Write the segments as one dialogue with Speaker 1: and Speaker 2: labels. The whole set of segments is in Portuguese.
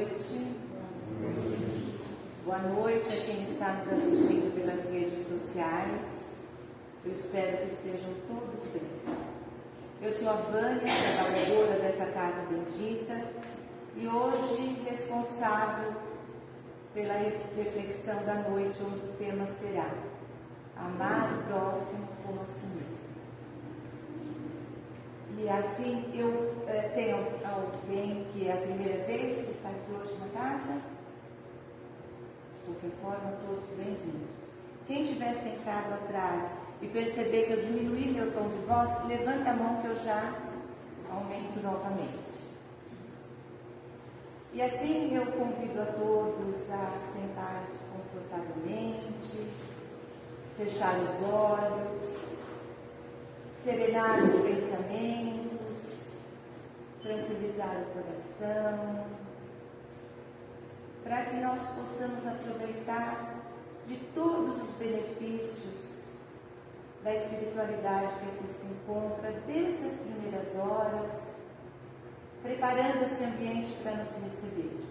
Speaker 1: Noite. Boa noite a quem está nos assistindo pelas redes sociais. Eu espero que estejam todos bem. Eu sou a Vânia, trabalhadora dessa casa bendita, e hoje responsável pela reflexão da noite, onde o tema será Amar o próximo como a si mesmo. E assim, eu é, tenho alguém que é a primeira vez que está aqui hoje na casa? De qualquer forma, todos bem-vindos. Quem estiver sentado atrás e perceber que eu diminui meu tom de voz, levanta a mão que eu já aumento novamente. E assim eu convido a todos a sentar confortavelmente, fechar os olhos, serenar os pensamentos, tranquilizar o coração, para que nós possamos aproveitar de todos os benefícios da espiritualidade que aqui se encontra desde as primeiras horas, preparando esse ambiente para nos receber.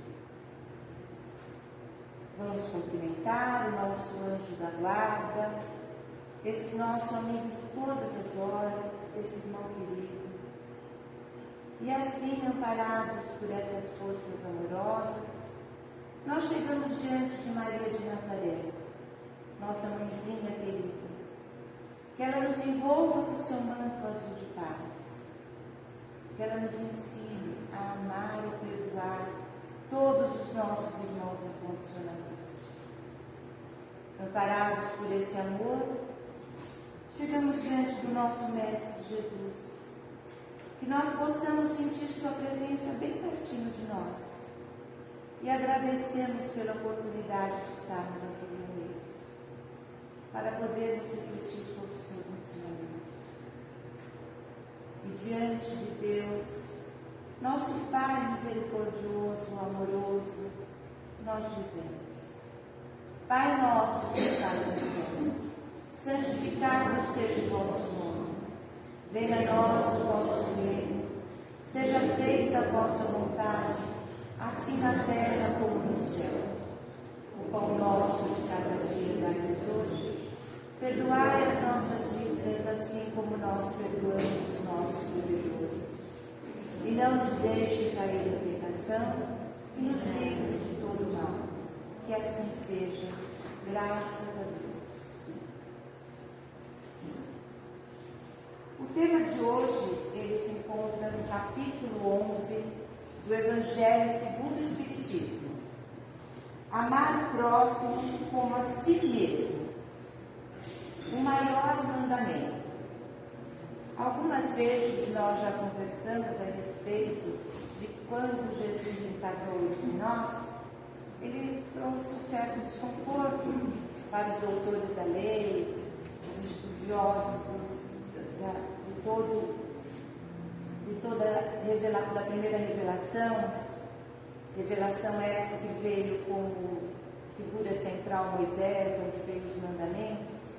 Speaker 1: Vamos cumprimentar o nosso anjo da guarda, esse nosso amigo todas as horas, esse irmão querido. E assim, amparados por essas forças amorosas, nós chegamos diante de Maria de Nazaré, nossa mãezinha querida. Que ela nos envolva com seu manto azul de paz. Que ela nos ensine a amar e perdoar todos os nossos irmãos incondicionalmente. Amparados por esse amor, chegamos diante do nosso Mestre Jesus. Que nós possamos sentir Sua presença bem pertinho de nós. E agradecemos pela oportunidade de estarmos aqui reunidos, para podermos refletir sobre os seus ensinamentos. E diante de Deus, nosso Pai misericordioso, amoroso, nós dizemos: Pai nosso que estás no céu santificado seja o vosso nome. Venha a nós o vosso reino. Seja feita a vossa vontade, assim na terra como no céu. O pão nosso de cada dia dai-nos hoje. Perdoai as nossas dívidas, assim como nós perdoamos os nossos devedores. E não nos deixe cair em tentação, e nos livre de todo mal. Que assim seja. Graças a Deus. O tema de hoje, ele se encontra no capítulo 11 do Evangelho segundo o Espiritismo. Amar o próximo como a si mesmo. O maior mandamento. Algumas vezes nós já conversamos a respeito de quando Jesus encarnou entre nós, ele trouxe um certo desconforto para os doutores da lei, os estudiosos da, todo de toda revela, da primeira revelação, revelação essa que veio como figura central Moisés, onde veio os mandamentos,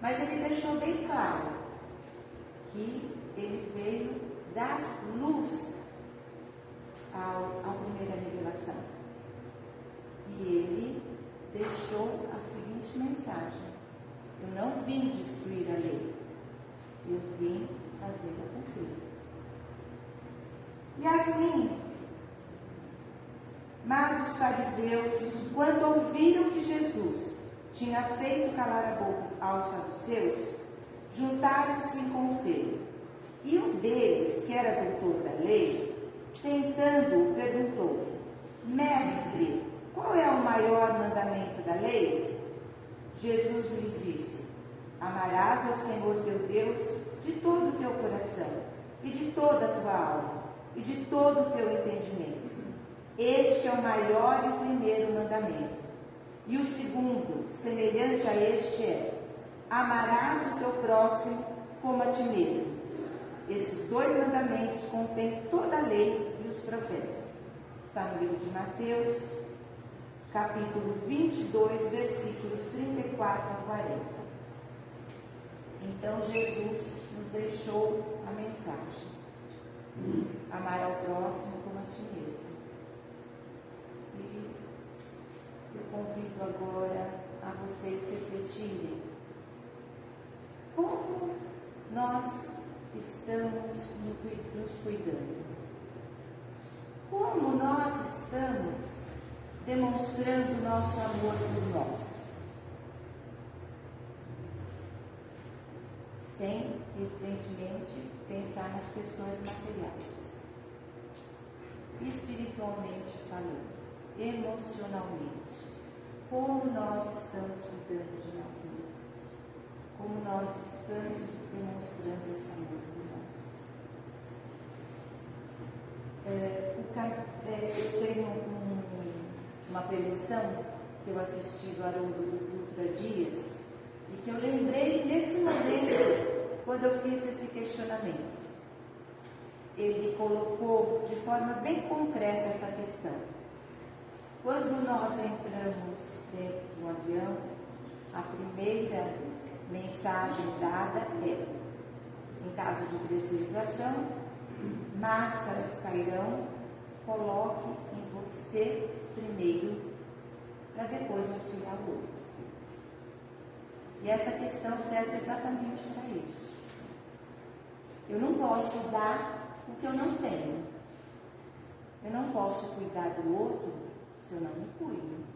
Speaker 1: mas ele deixou bem claro que ele veio dar luz ao, à primeira revelação. E ele deixou a seguinte mensagem: Eu não vim destruir a lei, eu vim fazê-la cumprir. E assim, mas os fariseus, quando ouviram que Jesus tinha feito calar a boca aos saduceus, juntaram-se em conselho. E um deles, que era lei, tentando, perguntou: Mestre, qual é o maior mandamento da lei? Jesus lhe disse: Amarás ao Senhor teu Deus de todo o teu coração, e de toda a tua alma, e de todo o teu entendimento. Este é o maior e o primeiro mandamento. E o segundo, semelhante a este, é: Amarás o teu próximo como a ti mesmo. Esses dois mandamentos contêm toda a lei e os profetas. Está no livro de Mateus, capítulo 22, versículos 34 a 40. Então Jesus nos deixou a mensagem: amar ao próximo como a ti mesmo. convido agora a vocês refletirem. Como nós estamos nos cuidando? Como nós estamos demonstrando nosso amor por nós? Sem, evidentemente, pensar nas questões materiais. Espiritualmente falando, emocionalmente, como nós estamos cuidando de nós? Como nós estamos demonstrando esse amor por nós? É, o, é, eu tenho um, uma preleção que eu assisti do Haroldo Dutra Dias e que eu lembrei nesse momento quando eu fiz esse questionamento. Ele colocou de forma bem concreta essa questão. Quando nós entramos dentro de um avião, a primeira mensagem dada é: em caso de pressurização, máscaras cairão, coloque em você primeiro, para depois auxiliar o outro. E essa questão serve exatamente para isso. Eu não posso dar o que eu não tenho. Eu não posso cuidar do outro se eu não me cuido.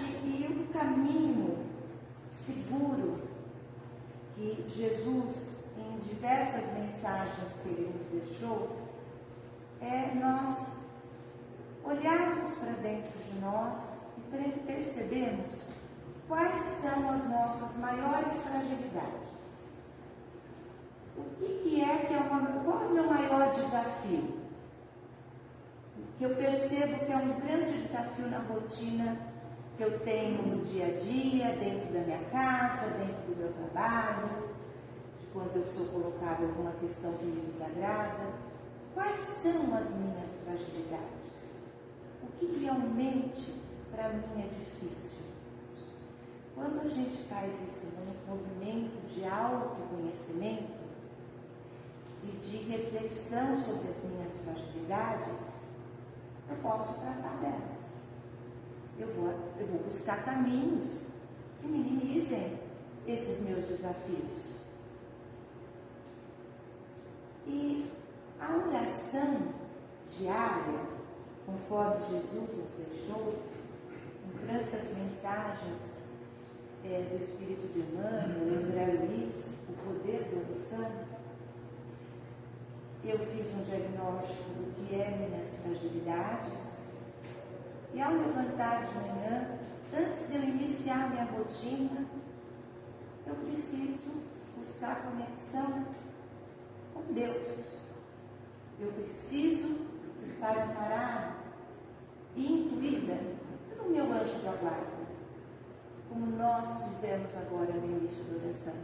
Speaker 1: E, e o caminho seguro que Jesus, em diversas mensagens que ele nos deixou, é nós olharmos para dentro de nós e percebermos quais são as nossas maiores fragilidades. O que, que é que é uma, qual é o meu maior desafio? Que eu percebo que é um grande desafio na rotina que eu tenho no dia a dia, dentro da minha casa, dentro do meu trabalho, quando eu sou colocada em alguma questão que me desagrada. Quais são as minhas fragilidades? O que realmente para mim é difícil? Quando a gente faz esse movimento de autoconhecimento e de reflexão sobre as minhas fragilidades, eu posso tratar delas eu vou, eu vou buscar caminhos que minimizem esses meus desafios. E a oração diária, conforme Jesus nos deixou, em tantas mensagens é, do Espírito de Emmanuel, André Luiz, o poder da oração, eu fiz um diagnóstico do que é minhas fragilidades, e ao levantar de manhã, antes de eu iniciar minha rotina, eu preciso buscar conexão com Deus. Eu preciso estar amparada e intuída pelo meu anjo da guarda, como nós fizemos agora no início da oração.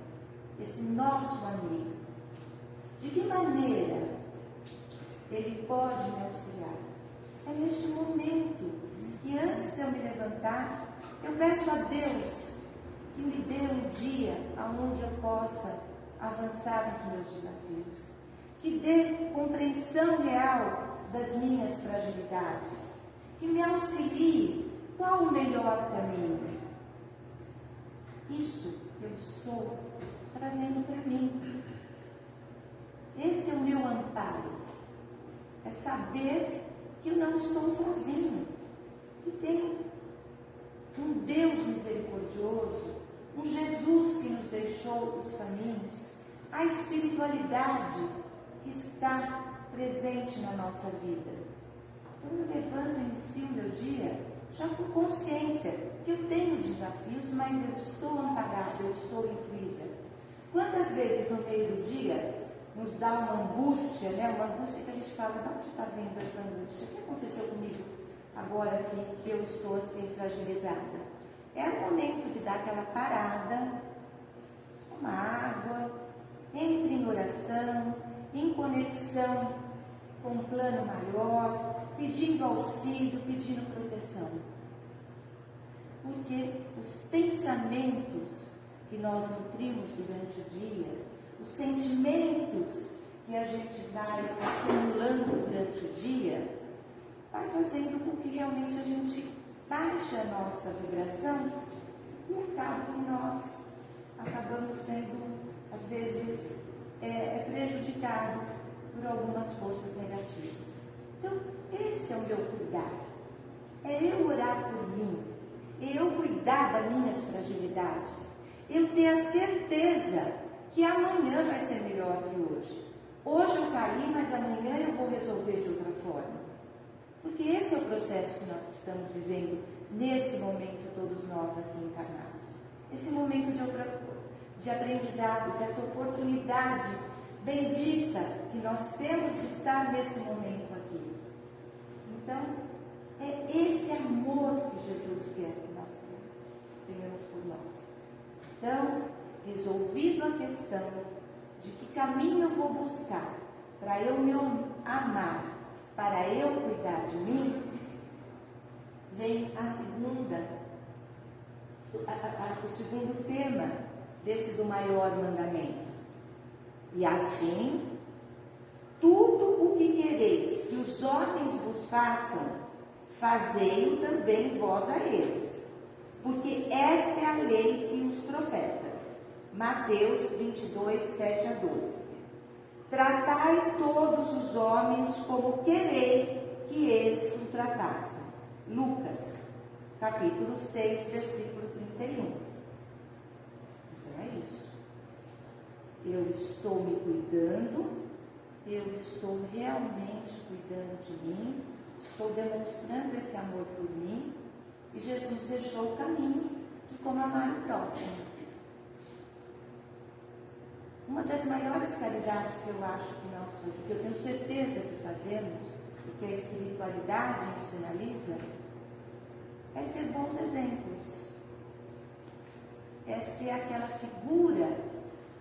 Speaker 1: Esse nosso amigo. De que maneira ele pode me auxiliar? É neste momento e antes de eu me levantar, eu peço a Deus que me dê um dia onde eu possa avançar nos meus desafios, que dê compreensão real das minhas fragilidades, que me auxilie qual o melhor caminho. Isso eu estou trazendo para mim. Esse é o meu amparo. É saber que eu não estou sozinho que tem um Deus misericordioso, um Jesus que nos deixou os caminhos, a espiritualidade que está presente na nossa vida. Eu me levanto e inicio o meu dia já com consciência que eu tenho desafios, mas eu estou amparada, eu estou incluída. Quantas vezes no meio do dia nos dá uma angústia, né? uma angústia que a gente fala, de onde está vindo essa angústia? O que aconteceu comigo? agora que, que eu estou assim fragilizada. É o momento de dar aquela parada, uma água, entre em oração, em conexão com um plano maior, pedindo auxílio, pedindo proteção. Porque os pensamentos que nós nutrimos durante o dia, os sentimentos que a gente vai acumulando durante o dia, vai fazendo com que realmente a gente baixe a nossa vibração e acaba que nós acabamos sendo, às vezes, é, é prejudicado por algumas forças negativas. Então, esse é o meu cuidar. É eu orar por mim, é eu cuidar das minhas fragilidades, eu ter a certeza que amanhã vai ser melhor que hoje. Hoje eu caí, mas amanhã eu vou resolver de outra forma. Porque esse é o processo que nós estamos vivendo nesse momento, todos nós aqui encarnados. Esse momento de, de aprendizados, essa oportunidade bendita que nós temos de estar nesse momento aqui. Então, é esse amor que Jesus quer que nós tenhamos por nós. Então, resolvido a questão de que caminho eu vou buscar para eu me amar, para eu cuidar de mim, vem a segunda, a, a, o segundo tema desse do maior mandamento. E assim, tudo o que quereis que os homens vos façam, fazei-o também vós a eles. Porque esta é a lei e os profetas. Mateus 22, 7 a 12. Tratai todos os homens como querei que eles o tratassem. Lucas, capítulo 6, versículo 31. Então é isso. Eu estou me cuidando, eu estou realmente cuidando de mim, estou demonstrando esse amor por mim, e Jesus deixou o caminho de como amar o próximo. Uma das maiores caridades que eu acho que nós fazemos, que eu tenho certeza que fazemos, que a espiritualidade nos sinaliza, é ser bons exemplos. É ser aquela figura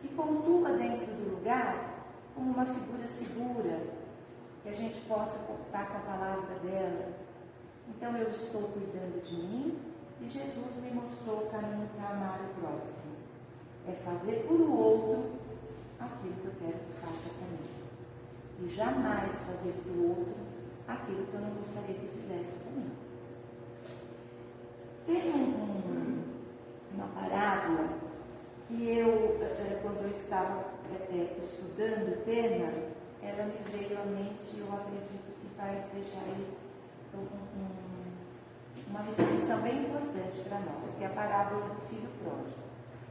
Speaker 1: que pontua dentro do lugar como uma figura segura, que a gente possa contar com a palavra dela. Então eu estou cuidando de mim e Jesus me mostrou o caminho para amar o próximo. É fazer por o outro aquilo que eu quero que faça comigo. E jamais fazer para o outro aquilo que eu não gostaria que fizesse comigo. Tem um, uma parábola que eu, eh, quando eu estava é, estudando o tema, ela me veio à mente e eu acredito que vai deixar aí um, um, uma reflexão bem importante para nós, que é a parábola do filho pródigo.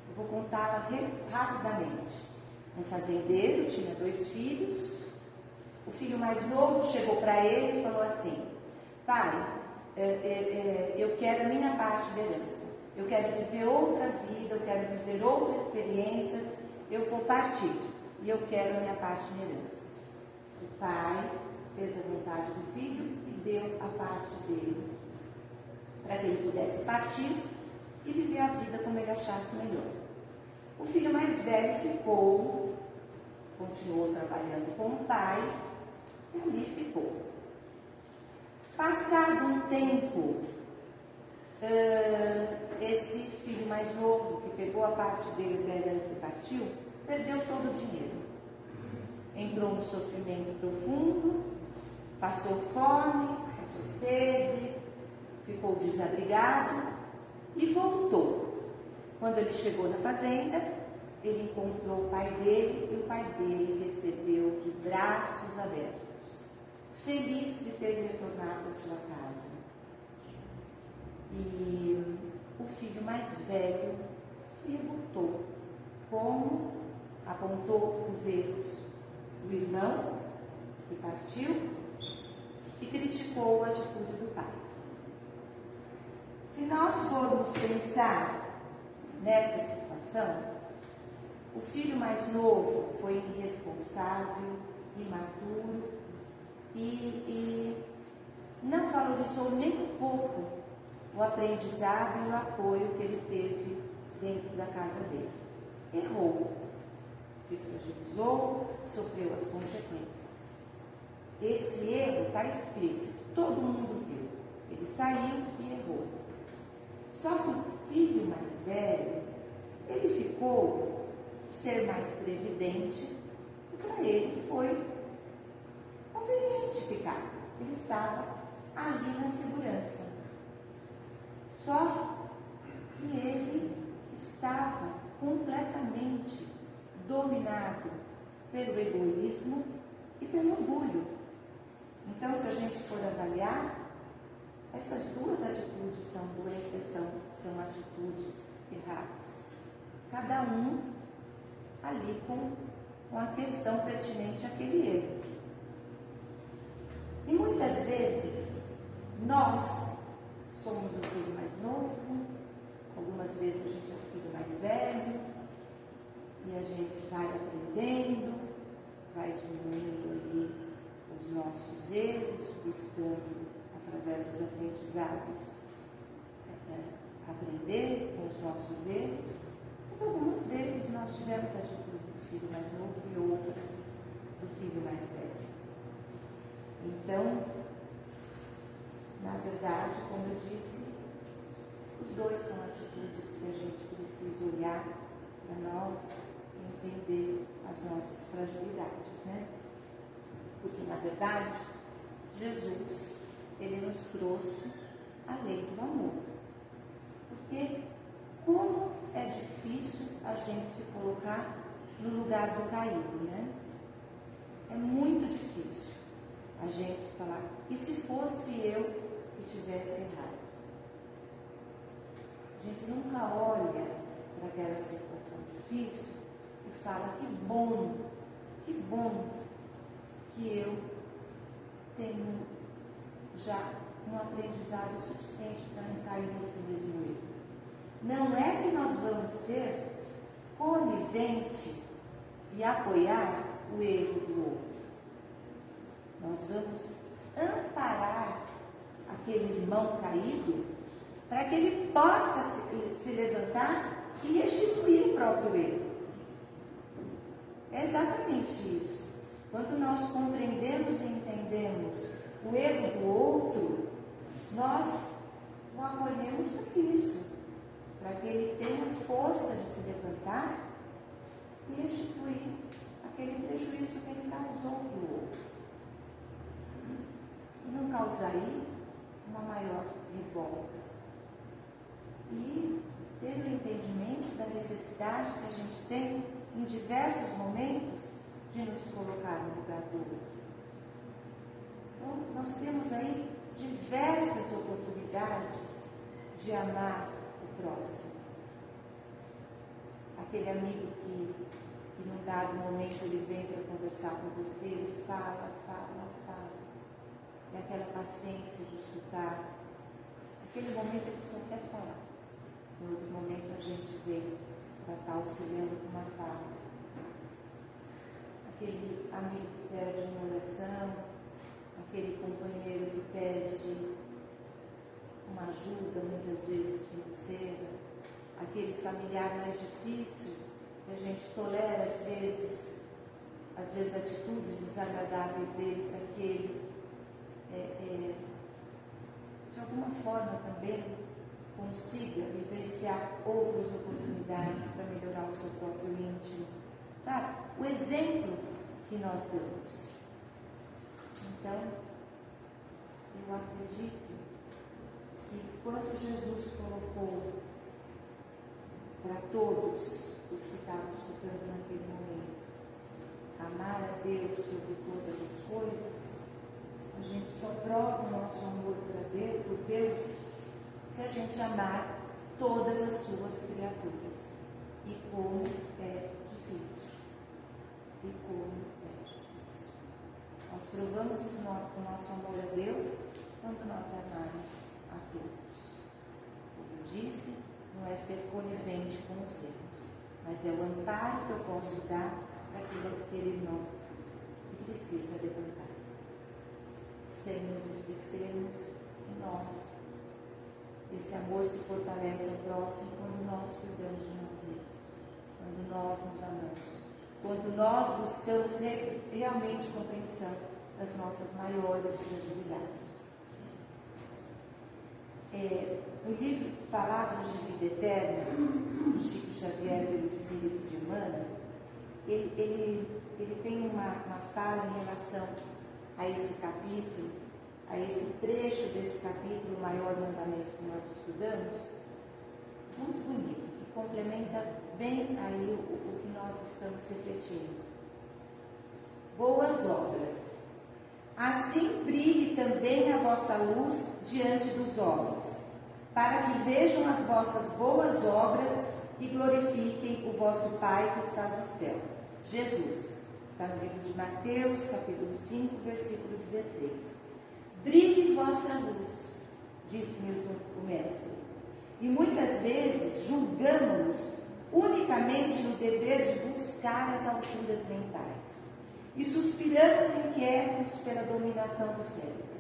Speaker 1: Eu vou contá-la rapidamente. Um fazendeiro tinha dois filhos. O filho mais novo chegou para ele e falou assim: Pai, é, é, é, eu quero a minha parte da herança. Eu quero viver outra vida, eu quero viver outras experiências. Eu vou partir e eu quero a minha parte da herança. O pai fez a vontade do filho e deu a parte dele para que ele pudesse partir e viver a vida como ele achasse melhor. O filho mais velho ficou, continuou trabalhando com o pai, e ali ficou. Passado um tempo, esse filho mais novo, que pegou a parte dele da herança e partiu, perdeu todo o dinheiro. Entrou no sofrimento profundo, passou fome, passou sede, ficou desabrigado e voltou quando ele chegou na fazenda, ele encontrou o pai dele e o pai dele recebeu de braços abertos, feliz de ter retornado à sua casa. E o filho mais velho se revoltou, como apontou os erros do irmão que partiu e criticou a atitude do pai. Se nós formos pensar nessa situação, o filho mais novo foi irresponsável, imaturo e, e não valorizou nem um pouco o aprendizado e o apoio que ele teve dentro da casa dele. Errou, se fragilizou, sofreu as consequências. Esse erro está explícito, todo mundo viu. Ele saiu e errou. Só que o filho mais velho, ele ficou ser mais previdente e para ele foi conveniente ficar. Ele estava ali na segurança. Só que ele estava completamente dominado pelo egoísmo e pelo orgulho. Então, se a gente for avaliar, essas duas atitudes são, são, são atitudes erradas. Cada um ali com, com a questão pertinente àquele erro. E muitas vezes nós somos o filho mais novo, algumas vezes a gente é o filho mais velho, e a gente vai aprendendo, vai diminuindo ali os nossos erros, buscando através dos aprendizados é, aprender com os nossos erros, mas algumas vezes nós tivemos a atitude do filho mais novo e outras do filho mais velho. Então, na verdade, como eu disse, os dois são atitudes que a gente precisa olhar para nós entender as nossas fragilidades, né? Porque, na verdade, Jesus, ele nos trouxe a lei do amor. Porque como é difícil a gente se colocar no lugar do caído, né? É muito difícil a gente falar, e se fosse eu que tivesse errado? A gente nunca olha para aquela situação difícil fala: que bom, que bom que eu tenho já um aprendizado suficiente para não cair nesse mesmo erro. Não é que nós vamos ser conivente e apoiar o erro do outro. Nós vamos amparar aquele irmão caído para que ele possa se, se levantar e restituir o próprio erro. É exatamente isso. Quando nós compreendemos e entendemos o erro do outro, nós o acolhemos para isso, para que ele tenha força de se levantar e restituir aquele prejuízo que ele causou para o outro. E não causar aí uma maior revolta. E ter o entendimento da necessidade que a gente tem em diversos momentos, de nos colocar no lugar do outro. Então, nós temos aí diversas oportunidades de amar o próximo. Aquele amigo que, que num dado momento ele vem para conversar com você, ele fala, fala, fala. E aquela paciência de escutar. Aquele momento que só quer falar. No outro momento a gente vê para estar auxiliando com uma fala. Aquele amigo que pede uma oração, aquele companheiro que pede uma ajuda, muitas vezes financeira, aquele familiar mais difícil, que a gente tolera às vezes, às vezes atitudes desagradáveis dele para que ele, é, é, de alguma forma também, consiga vivenciar outras oportunidades para melhorar o seu próprio íntimo. Sabe? O exemplo que nós damos. Então, eu acredito que quando Jesus colocou para todos os que estavam escutando naquele momento, amar a Deus sobre todas as coisas, a gente só prova o nosso amor para Deus, por Deus se a gente amar todas as suas criaturas. E como é difícil. E como provamos o nosso amor a Deus quando nós amamos a todos. Como disse, não é ser conivente com os erros, mas é o amparo que eu posso dar para aquele irmão que precisa levantar. Sem nos esquecermos que nós esse amor se fortalece ao próximo quando nós cuidamos de nós mesmos, quando nós nos amamos, quando nós buscamos realmente compreensão das nossas maiores fragilidades. É, no livro Palavras de Vida Eterna, de Chico Xavier pelo Espírito de Emmanuel, ele, ele, ele tem uma, uma fala em relação a esse capítulo a esse trecho desse capítulo, o maior mandamento que nós estudamos, muito bonito, que complementa bem aí o, o que nós estamos refletindo. Boas obras. Assim brilhe também a vossa luz diante dos homens, para que vejam as vossas boas obras e glorifiquem o vosso Pai que está no céu. Jesus. Está no livro de Mateus, capítulo 5, versículo 16. Brilhe vossa luz, disse-nos o Mestre. E muitas vezes julgamos-nos unicamente no dever de buscar as alturas mentais. E suspiramos inquietos pela dominação do cérebro.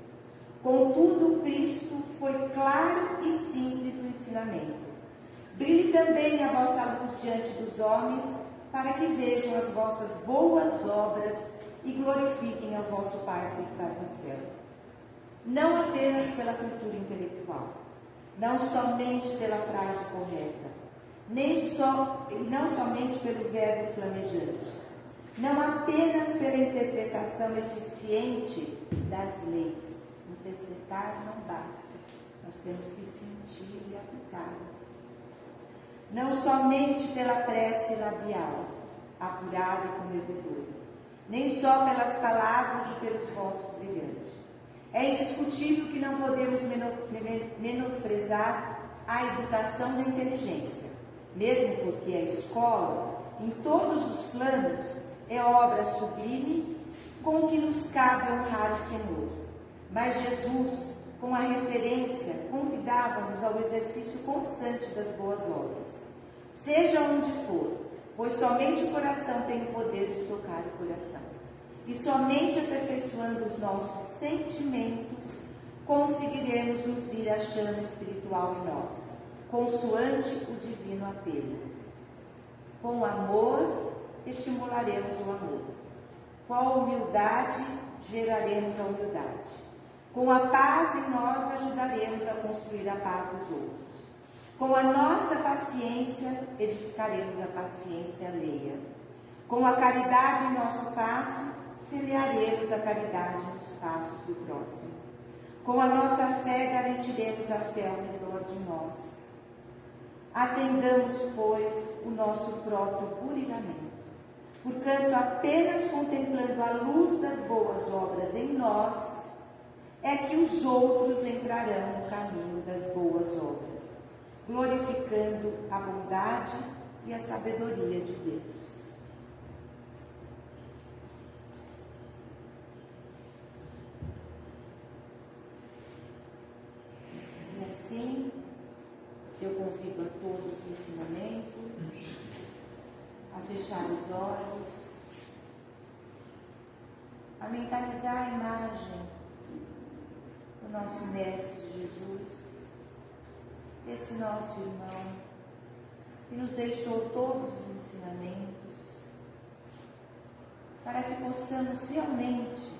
Speaker 1: Contudo, Cristo foi claro e simples no ensinamento. Brilhe também a vossa luz diante dos homens, para que vejam as vossas boas obras e glorifiquem ao vosso Pai que está no céu. Não apenas pela cultura intelectual, não somente pela frase correta, nem só, não somente pelo verbo flamejante, não apenas pela interpretação eficiente das leis. Interpretar não basta, nós temos que sentir e aplicá-las não somente pela prece labial, apurada e comovedora, nem só pelas palavras e pelos votos brilhantes. É indiscutível que não podemos menosprezar a educação da inteligência, mesmo porque a escola, em todos os planos, é obra sublime com que nos cabe honrar o Senhor. Mas Jesus, com a referência, convidava-nos ao exercício constante das boas obras seja onde for, pois somente o coração tem o poder de tocar o coração. E somente aperfeiçoando os nossos sentimentos conseguiremos nutrir a chama espiritual em nós, consoante o divino apelo. Com amor, estimularemos o amor. Com a humildade, geraremos a humildade. Com a paz em nós, ajudaremos a construir a paz dos outros. Com a nossa paciência, edificaremos a paciência alheia. Com a caridade em nosso passo, semearemos a caridade nos passos do próximo. Com a nossa fé, garantiremos a fé ao redor de nós. Atendamos, pois, o nosso próprio burilamento. Portanto, apenas contemplando a luz das boas obras em nós, é que os outros entrarão no caminho das boas obras glorificando a bondade e a sabedoria de Deus. E assim, eu convido a todos no ensinamento a fechar os olhos, a mentalizar a imagem do nosso Mestre Jesus esse nosso irmão, que nos deixou todos os ensinamentos, para que possamos realmente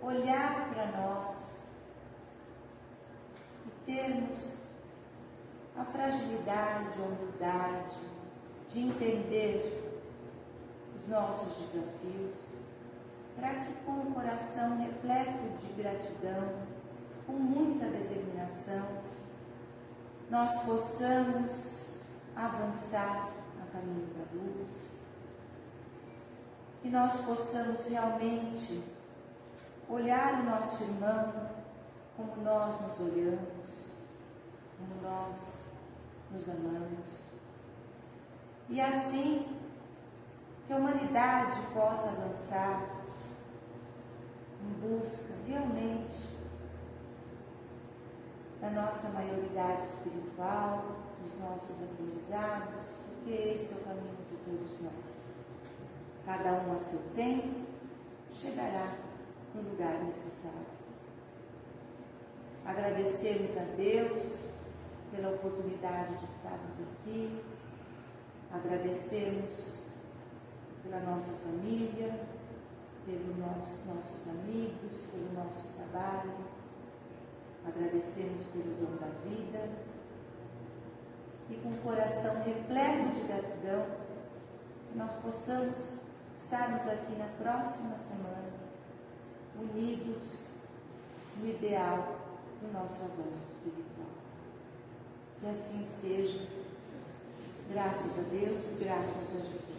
Speaker 1: olhar para nós e termos a fragilidade, a humildade de entender os nossos desafios, para que com o coração repleto de gratidão, com muita determinação, nós possamos avançar a caminho da luz, que nós possamos realmente olhar o nosso irmão como nós nos olhamos, como nós nos amamos. E assim que a humanidade possa avançar em busca realmente da nossa maioridade espiritual, dos nossos aprendizados, porque esse é o caminho de todos nós. Cada um a seu tempo chegará no lugar necessário. Agradecemos a Deus pela oportunidade de estarmos aqui, agradecemos pela nossa família, pelos nossos, nossos amigos, pelo nosso trabalho Agradecemos pelo dom da vida e com o coração repleto de gratidão, nós possamos estarmos aqui na próxima semana, unidos o ideal do nosso avanço espiritual. Que assim seja. Graças a Deus, graças a Jesus.